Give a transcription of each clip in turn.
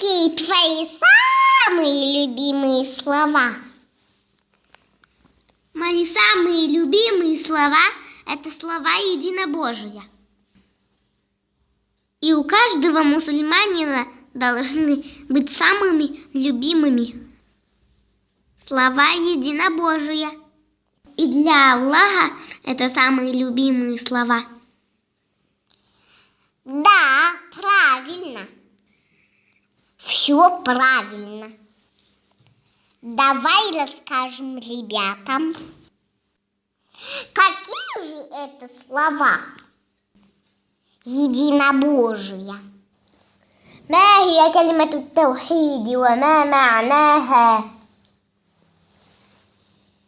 Какие твои самые любимые слова? Мои самые любимые слова – это слова единобожия. И у каждого мусульманина должны быть самыми любимыми слова единобожия. И для Аллаха это самые любимые слова. Да, правильно. Все правильно. Давай расскажем ребятам, какие же это слова единобожия. ما هي كلمة التوحيد وما معناها؟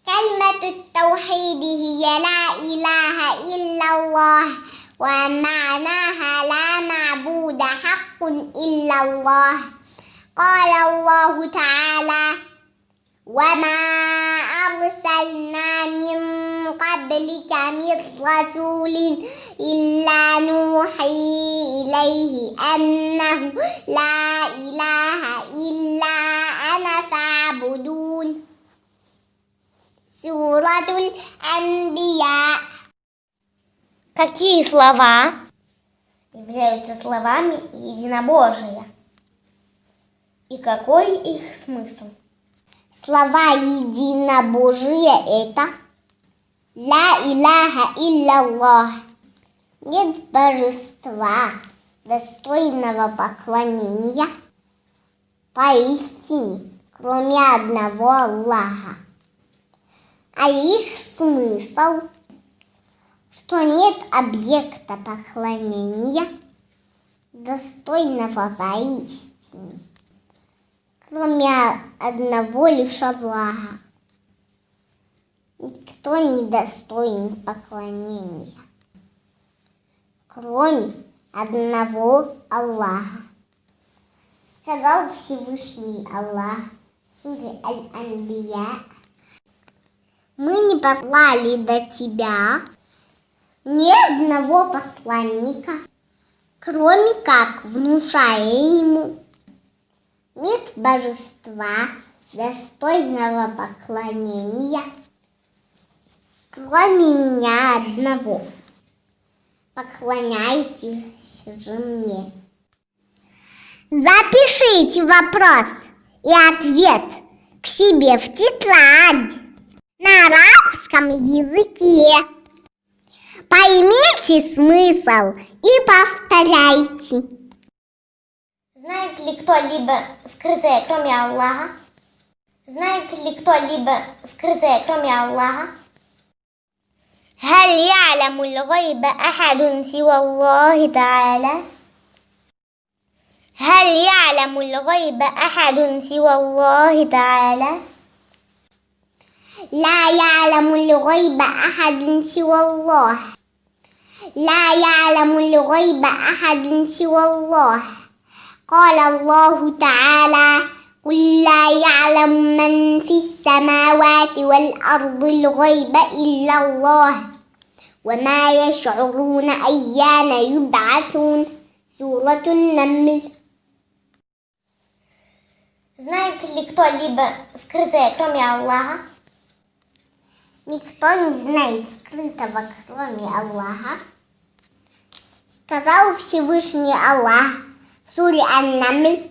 كلمة التوحيد هي لا إله إلا الله ومعناها لا معبود حق إلا الله قال الله تعالى وما أرسلنا من قبلك من رسول إلا نوحي إليه أنه لا إله إلا أنا فاعبدون سورة الأنبياء Какие слова являются словами единобожия? И какой их смысл? Слова единобожия это Ла иляха илляллах Нет божества, достойного поклонения поистине, кроме одного Аллаха. А их смысл, что нет объекта поклонения, достойного поистине, кроме одного лишь Аллаха. Никто не достоин поклонения, кроме одного Аллаха. Сказал Всевышний Аллах в Аль-Анбия, мы не послали до тебя ни одного посланника, кроме как внушая ему нет божества, достойного поклонения, кроме меня одного. Поклоняйтесь же мне. Запишите вопрос и ответ к себе в тетрадь на арабском языке. Поймите смысл и повторяйте. Знает ли кто-либо скрытое, кроме Аллаха? Знает ли кто-либо скрытое, кроме Аллаха? هل يعلم الغيب أحد سوى الله تعالى؟ هل يعلم الغيب أحد سوى الله تعالى؟ لا يعلم الغيب أحد سوى الله لا يعلم الغيب أحد سوى الله قال الله تعالى قل لا يعلم من في السماوات والأرض الغيب إلا الله وما يشعرون أيان يبعثون سورة النمل Знает ли кто-либо скрытое, кроме Аллаха? Никто не знает скрытого, кроме Аллаха. Сказал Всевышний Аллах в Суре Ан-Намль.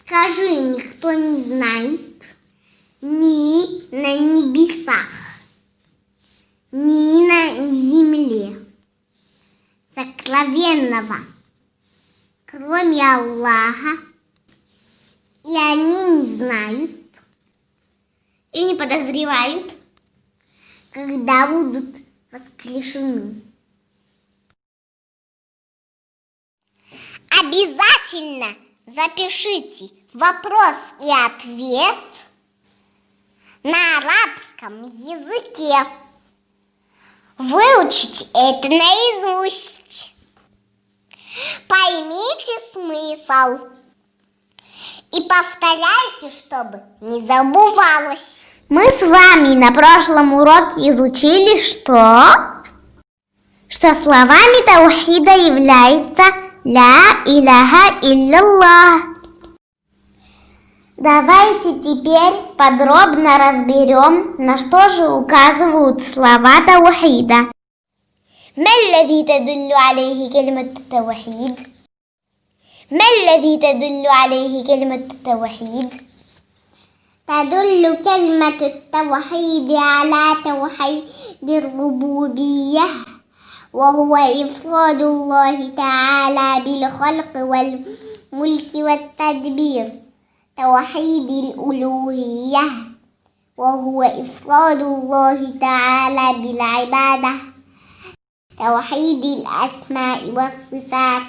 Скажи, никто не знает ни на небесах, ни на земле сокровенного, кроме Аллаха, и они не знают, И не подозревают, когда будут воскрешены. Обязательно запишите вопрос и ответ на арабском языке. Выучите это наизусть. Поймите смысл. И повторяйте, чтобы не забывалось. Мы с вами на прошлом уроке изучили, что... Что словами таухида является لا إله إلا الله Давайте теперь подробно разберем, на что же указывают слова таухида. ما الذي تدل عليه كلمة التوحيد؟ ما الذي تدل عليه كلمة التوحيد؟ تدل كلمة التوحيد على توحيد الربوبية وهو إفراد الله تعالى بالخلق والملك والتدبير توحيد الألوهية وهو إفراد الله تعالى بالعبادة توحيد الأسماء والصفات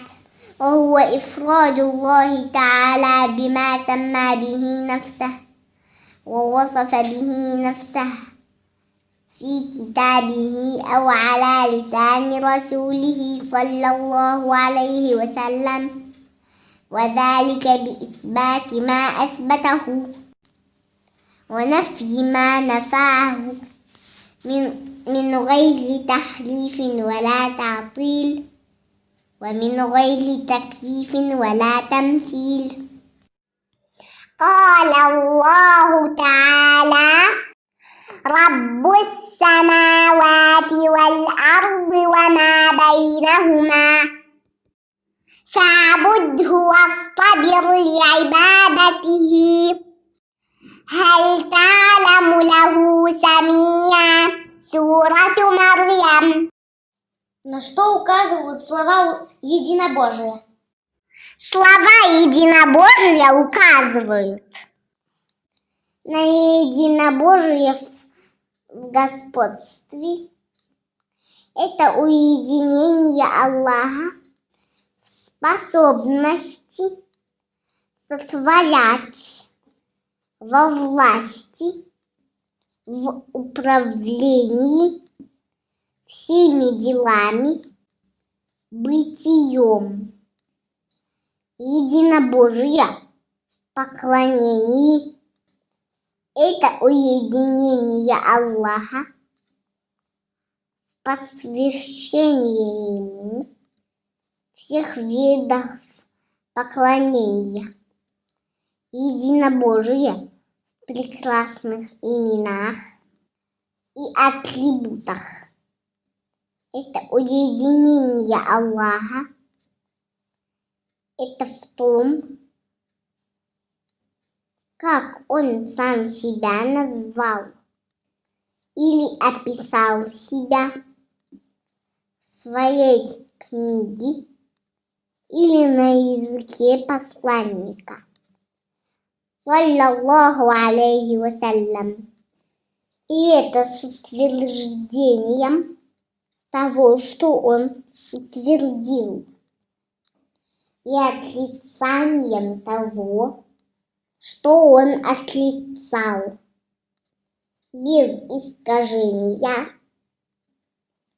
وهو إفراد الله تعالى بما سمى به نفسه ووصف به نفسه. في كتابه أو على لسان رسوله صلى الله عليه وسلم. وذلك بإثبات ما أثبته ونفي ما نفاه من من غير تحريف ولا تعطيل ومن غير تكييف ولا تمثيل. قال الله تعالى رب السماوات والأرض وما بينهما فاعبده واصطبر لعبادته هل تعلم له سميا سورة مريم На что указывают слова единобожия? Слова единобожия указывают на единобожие в господстве. Это уединение Аллаха в способности сотворять во власти, в управлении всеми делами, бытием, единобожия, поклонении. Это уединение Аллаха, посвящение Ему всех видов поклонения, единобожие в прекрасных именах и атрибутах. Это уединение Аллаха. Это в том, как Он сам себя назвал или описал себя в своей книге или на языке посланника. Саллаллаху алейхи вассалям. И это с утверждением того, что он утвердил, и отрицанием того, что он отрицал, без искажения,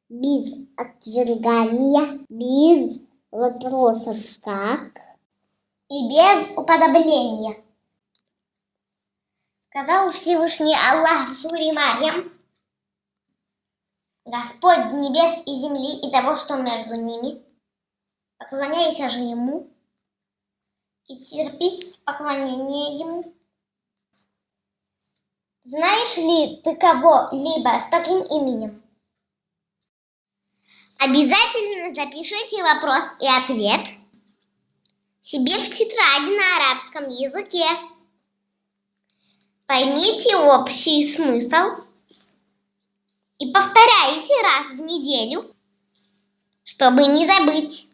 без отвергания, без вопросов «как» и без уподобления. Сказал Всевышний Аллах в суре Марьям, Господь небес и земли и того, что между ними, поклоняйся же Ему и терпи поклонение Ему. Знаешь ли ты кого-либо с таким именем? Обязательно запишите вопрос и ответ себе в тетради на арабском языке. Поймите общий смысл и повторяйте раз в неделю, чтобы не забыть.